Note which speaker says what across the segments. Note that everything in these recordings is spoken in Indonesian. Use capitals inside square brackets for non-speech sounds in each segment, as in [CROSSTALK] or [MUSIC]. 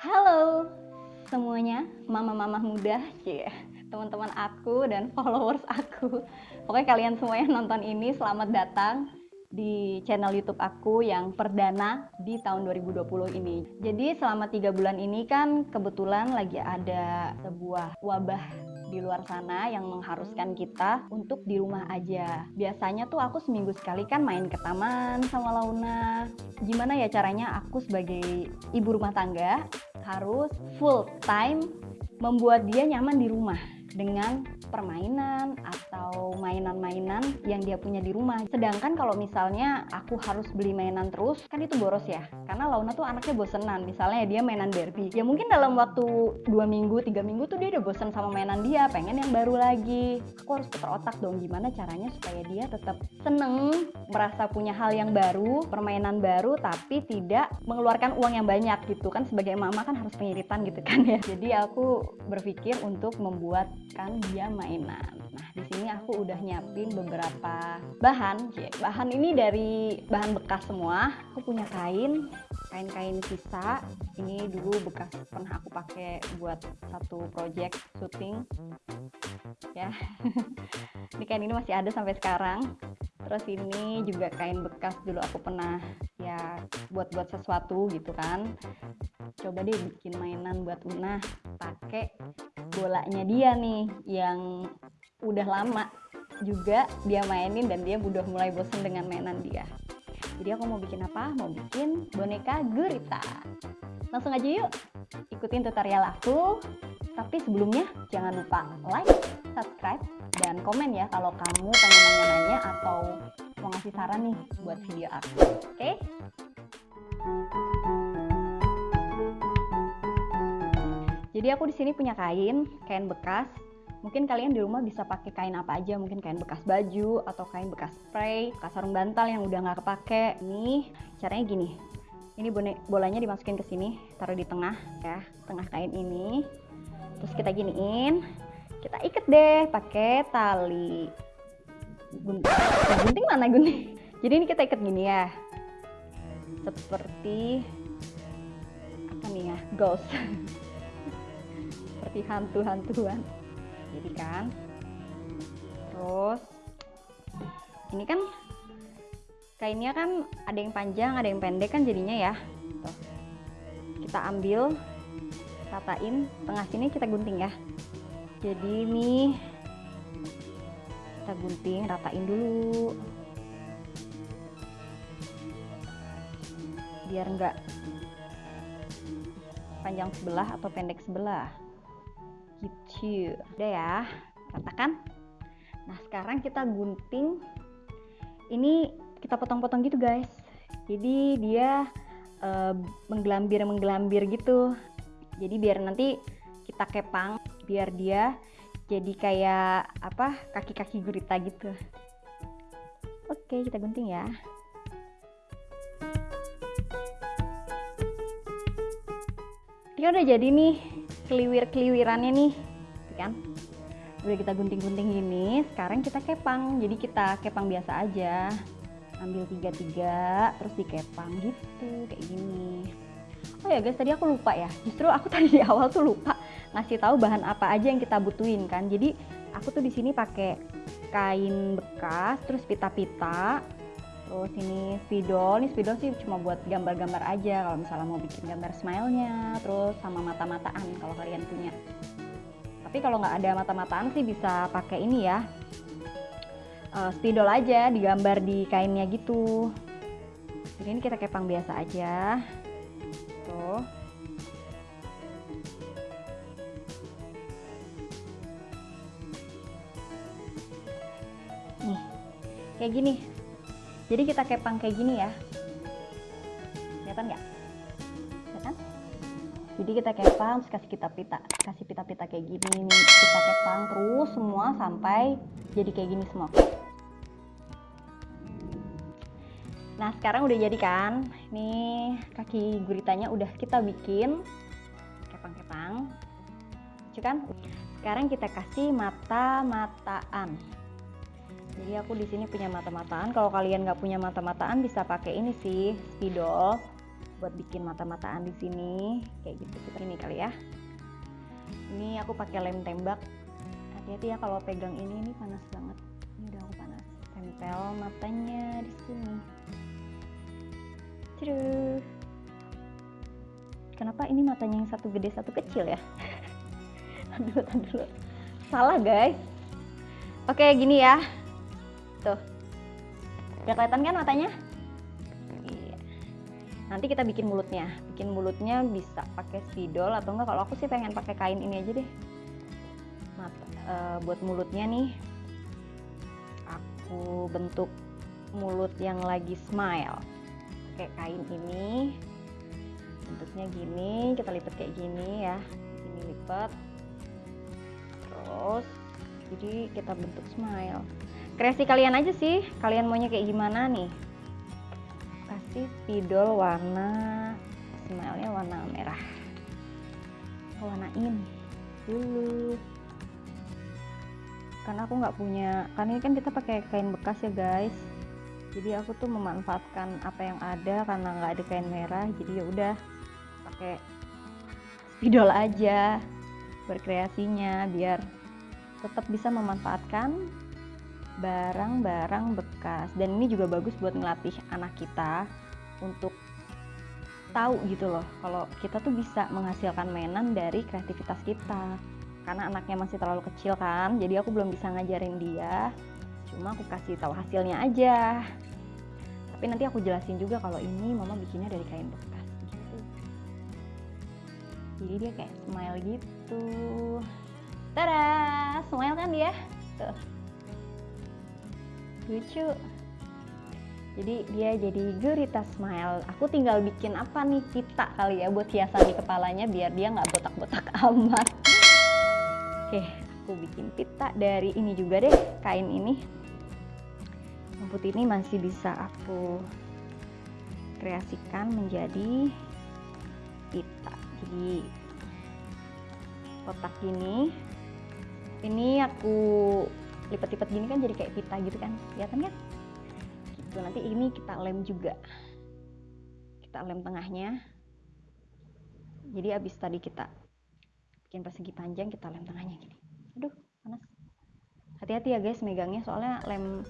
Speaker 1: Halo semuanya, mama-mama muda, yeah. teman-teman aku dan followers aku. Pokoknya kalian semua yang nonton ini selamat datang di channel YouTube aku yang perdana di tahun 2020 ini. Jadi selama tiga bulan ini kan kebetulan lagi ada sebuah wabah di luar sana yang mengharuskan kita untuk di rumah aja. Biasanya tuh aku seminggu sekali kan main ke taman sama Launa. Gimana ya caranya aku sebagai ibu rumah tangga harus full time membuat dia nyaman di rumah dengan permainan atau mainan-mainan yang dia punya di rumah. Sedangkan kalau misalnya aku harus beli mainan terus, kan itu boros ya. Karena Launa tuh anaknya bosenan. Misalnya dia mainan Barbie. Ya mungkin dalam waktu dua minggu, tiga minggu tuh dia udah bosen sama mainan dia, pengen yang baru lagi. Aku harus putar otak dong gimana caranya supaya dia tetap seneng, merasa punya hal yang baru, permainan baru, tapi tidak mengeluarkan uang yang banyak gitu kan. Sebagai mama kan harus pengiritan gitu kan ya. Jadi aku berpikir untuk membuatkan dia mainan. Nah, di sini aku udah nyiapin beberapa bahan. Bahan ini dari bahan bekas semua. Aku punya kain, kain-kain sisa. Ini dulu bekas pernah aku pakai buat satu project syuting. Ya. [LAUGHS] ini kain ini masih ada sampai sekarang. Terus ini juga kain bekas dulu aku pernah ya buat-buat sesuatu gitu kan. Coba deh bikin mainan buat Una pakai bolanya dia nih yang udah lama juga dia mainin dan dia udah mulai bosen dengan mainan dia. Jadi aku mau bikin apa? Mau bikin boneka gurita. Langsung aja yuk, ikutin tutorial aku. Tapi sebelumnya jangan lupa like, subscribe, dan komen ya kalau kamu pengen nanya-nanya atau mau ngasih saran nih buat video aku. Oke? Okay? Jadi aku di sini punya kain, kain bekas Mungkin kalian di rumah bisa pakai kain apa aja, mungkin kain bekas baju atau kain bekas spray, bekas sarung bantal yang udah nggak kepake. Ini caranya gini. Ini bonek, bolanya dimasukin ke sini, taruh di tengah ya, tengah kain ini. Terus kita giniin, kita ikat deh pakai tali. Gunting, gunting mana gunting? [LAUGHS] Jadi ini kita ikat gini ya. Seperti apa nih ya? Ghost. [LAUGHS] Seperti hantu-hantuan jadi kan terus ini kan kainnya kan ada yang panjang ada yang pendek kan jadinya ya. Tuh. kita ambil ratain tengah sini kita gunting ya. Jadi ini kita gunting ratain dulu. Biar enggak panjang sebelah atau pendek sebelah gitu udah ya katakan. Nah sekarang kita gunting. Ini kita potong-potong gitu guys. Jadi dia uh, menggelambir menggelambir gitu. Jadi biar nanti kita kepang biar dia jadi kayak apa kaki-kaki gurita gitu. Oke kita gunting ya. Ini udah jadi nih keliwir-keliwirannya nih kan? Udah kita gunting-gunting gini sekarang kita kepang. Jadi kita kepang biasa aja. Ambil tiga-tiga terus dikepang gitu kayak gini. Oh ya guys tadi aku lupa ya. Justru aku tadi di awal tuh lupa ngasih tahu bahan apa aja yang kita butuhin kan. Jadi aku tuh di sini pakai kain bekas terus pita-pita terus ini spidol. Ini spidol sih cuma buat gambar-gambar aja. Kalau misalnya mau bikin gambar smile-nya terus sama mata-mataan kalau kalian punya. Tapi kalau nggak ada mata-mataan sih bisa pakai ini ya. Uh, spidol aja digambar di kainnya gitu. Jadi ini kita kepang biasa aja. Tuh. Nih kayak gini jadi kita kepang kayak gini ya. Kelihatan nggak? Kelihatan? Jadi kita kepang, terus kasih kita pita, kasih pita-pita kayak gini. Nih. Kita kepang terus semua sampai jadi kayak gini semua. Nah sekarang udah jadi kan? Ini kaki guritanya udah kita bikin kepang-kepang. Kan? Sekarang kita kasih mata-mataan jadi aku di sini punya mata-mataan. Kalau kalian nggak punya mata-mataan bisa pakai ini sih spidol buat bikin mata-mataan di sini. Kayak gitu kita ini kali ya. Ini aku pakai lem tembak. Hati-hati ya kalau pegang ini ini panas banget. Ini udah aku panas. Tempel matanya di sini. Terus kenapa ini matanya yang satu gede satu kecil ya? [LAUGHS] Aduh aduh salah guys. Oke gini ya tuh. Udah kelihatan kan matanya? Iya. Nanti kita bikin mulutnya. Bikin mulutnya bisa pakai spidol atau enggak? Kalau aku sih pengen pakai kain ini aja deh. Mata uh, buat mulutnya nih. Aku bentuk mulut yang lagi smile. Pakai kain ini. Bentuknya gini kita lipat kayak gini ya. Ini lipat. Terus jadi kita bentuk smile kreasi kalian aja sih. Kalian maunya kayak gimana nih? Kasih spidol warna smile-nya warna merah. Warnain dulu karena aku nggak punya kan ini kan kita pakai kain bekas ya guys. Jadi aku tuh memanfaatkan apa yang ada karena nggak ada kain merah. Jadi ya udah pakai spidol aja berkreasinya biar tetap bisa memanfaatkan barang-barang bekas. Dan ini juga bagus buat ngelatih anak kita untuk tahu gitu loh kalau kita tuh bisa menghasilkan mainan dari kreativitas kita. Karena anaknya masih terlalu kecil kan jadi aku belum bisa ngajarin dia. Cuma aku kasih tahu hasilnya aja. Tapi nanti aku jelasin juga kalau ini mama bikinnya dari kain bekas gitu. Jadi dia kayak smile gitu. Tada smile kan dia? Tuh lucu. Jadi dia jadi gurita smile. Aku tinggal bikin apa nih? Kita kali ya buat hiasan di kepalanya biar dia nggak botak-botak [LAUGHS] amat. Oke aku bikin pita dari ini juga deh kain ini. Rumput ini masih bisa aku kreasikan menjadi pita. Jadi kotak gini ini aku lipat-lipat gini kan jadi kayak pita gitu kan. Kelihatan kan? Gitu. Nanti ini kita lem juga. Kita lem tengahnya. Jadi abis tadi kita bikin persegi panjang kita lem tengahnya gini. Aduh panas. Hati-hati ya guys megangnya soalnya lem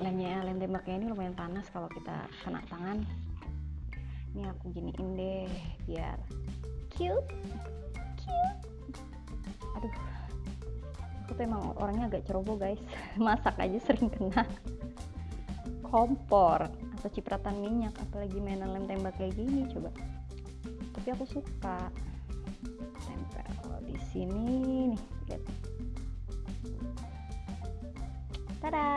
Speaker 1: lemnya lem tembaknya ini lumayan panas kalau kita kena tangan. Ini aku giniin deh biar cute. Cute. Aduh aku tuh emang orangnya agak ceroboh guys. [LAUGHS] Masak aja sering kena. Kompor atau cipratan minyak apalagi mainan lem tembak kayak gini coba. Tapi aku suka. Tempel di sini nih lihat. Tada!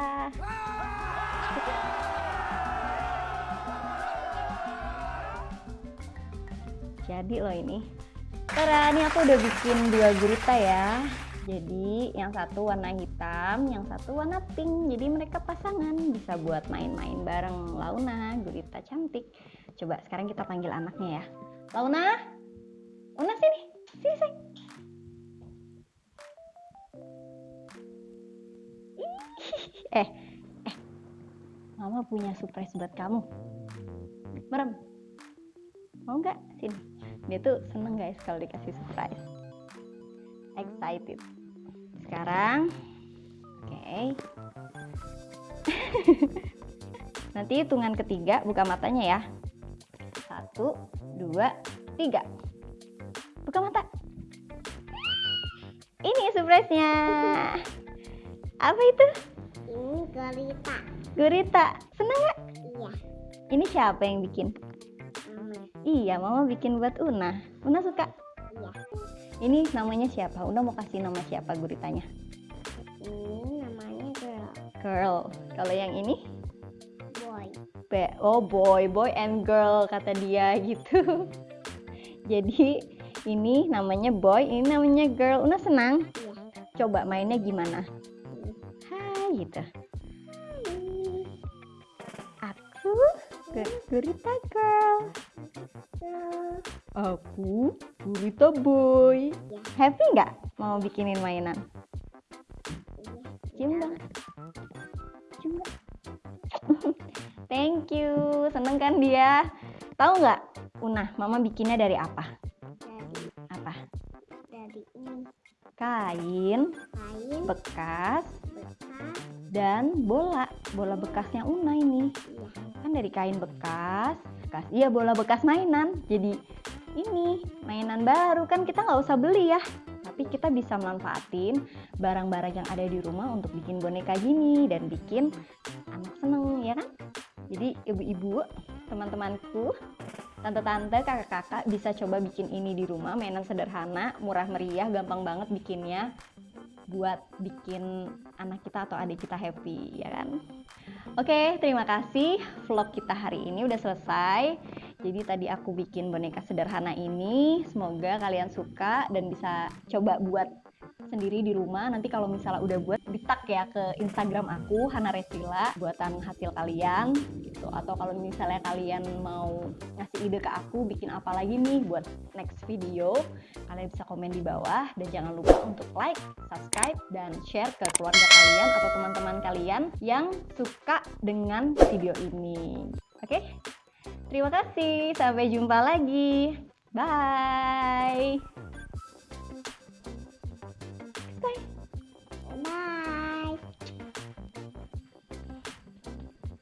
Speaker 1: Jadi loh ini. Tada ini aku udah bikin dua gurita ya jadi yang satu warna hitam, yang satu warna pink. Jadi mereka pasangan bisa buat main-main bareng Launa, gurita cantik. Coba sekarang kita panggil anaknya ya. Launa, Launa sini, sini sayang. Eh, eh, Mama punya surprise buat kamu. Merem, mau nggak? Sini. Dia tuh seneng guys kalau dikasih surprise excited. Sekarang, oke. Okay. [LAUGHS] Nanti hitungan ketiga buka matanya ya. Satu, dua, tiga. Buka mata. Ini surprise-nya. Apa itu?
Speaker 2: Ini gurita.
Speaker 1: Gurita. Senang nggak?
Speaker 2: Iya.
Speaker 1: Ini siapa yang bikin?
Speaker 2: Mama.
Speaker 1: Iya, Mama bikin buat Una. Una suka?
Speaker 2: Iya.
Speaker 1: Ini namanya siapa? Una mau kasih nama siapa guritanya?
Speaker 2: Ini namanya girl.
Speaker 1: Girl. Kalau yang ini?
Speaker 2: Boy.
Speaker 1: Be oh boy, boy and girl kata dia [LAUGHS] gitu. Jadi ini namanya boy, ini namanya girl. Una senang?
Speaker 2: Iya.
Speaker 1: Coba mainnya gimana? Hai gitu. Aku gu- gurita girl.
Speaker 2: Girl.
Speaker 1: Aku gurita boy.
Speaker 2: Iya.
Speaker 1: Happy nggak mau bikinin mainan? Cium dong. Cium dong. [LAUGHS] Thank you. Seneng kan dia? Tahu nggak, Una, Mama bikinnya dari apa?
Speaker 2: dari
Speaker 1: Apa?
Speaker 2: dari ini
Speaker 1: Kain
Speaker 2: kain
Speaker 1: bekas
Speaker 2: bekas
Speaker 1: dan bola. Bola bekasnya Una ini.
Speaker 2: iya
Speaker 1: Kan dari kain bekas, bekas. Iya, bola bekas mainan. Jadi ini mainan baru kan kita nggak usah beli ya. Tapi kita bisa manfaatin barang-barang yang ada di rumah untuk bikin boneka gini dan bikin anak seneng ya kan? Jadi ibu-ibu, teman-temanku, tante-tante, kakak-kakak bisa coba bikin ini di rumah, mainan sederhana, murah meriah, gampang banget bikinnya buat bikin anak kita atau adik kita happy, ya kan? Oke, terima kasih. Vlog kita hari ini udah selesai. Jadi tadi aku bikin boneka sederhana ini. Semoga kalian suka dan bisa coba buat sendiri di rumah. Nanti kalau misalnya udah buat, ditak ya ke Instagram aku, Hana Resila, buatan hasil kalian gitu. Atau kalau misalnya kalian mau ngasih ide ke aku bikin apa lagi nih buat next video, kalian bisa komen di bawah dan jangan lupa untuk like, subscribe, dan share ke keluarga kalian atau teman-teman kalian yang suka dengan video ini. Oke? Terima kasih, sampai jumpa lagi. Bye. Bye. Bye.